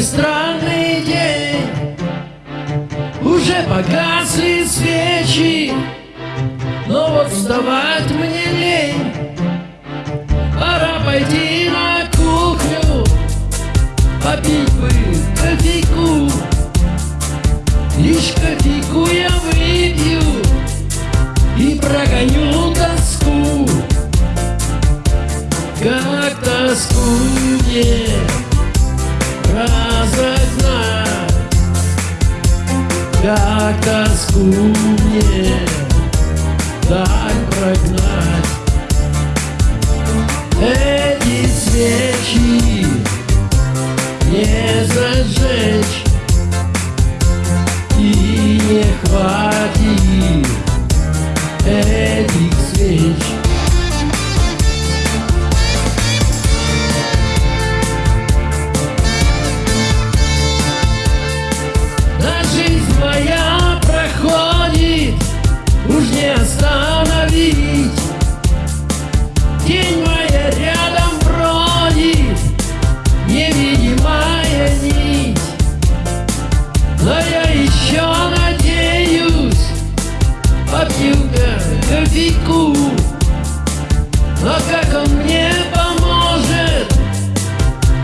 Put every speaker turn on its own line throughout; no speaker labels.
Какой странный день. Уже погасли свечи Но вот вставать мне лень. Пора пойти на кухню Попить бы кофейку Лишь кофейку я выпью И прогоню тоску. Как тоску мне разогнать Как тоску мне так прогнать. Эти свечи не зажечь И не хватит кофейку. Но как он мне поможет,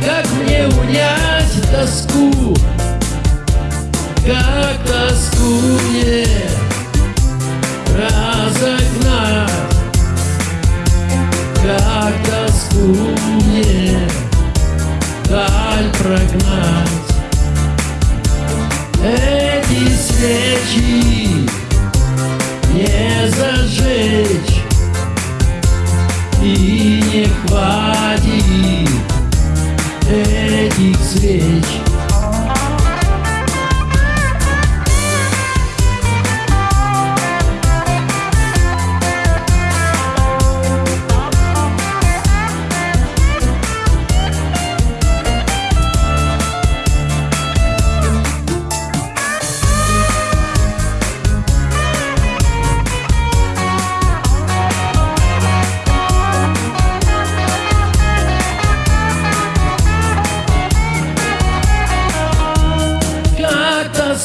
как мне унять тоску? Как тоску мне разогнать Как тоску мне даль прогнать Эти свечи не зажечь. И не хватит этих свеч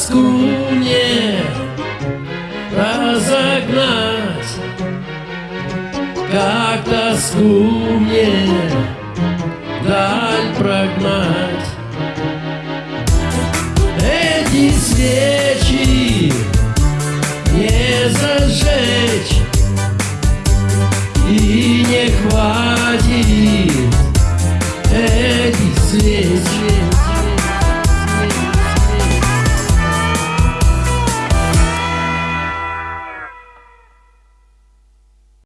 тоску мне разогнать, как тоску мне даль прогнать. Эти свечи не зажечь и не хватит этих свеч.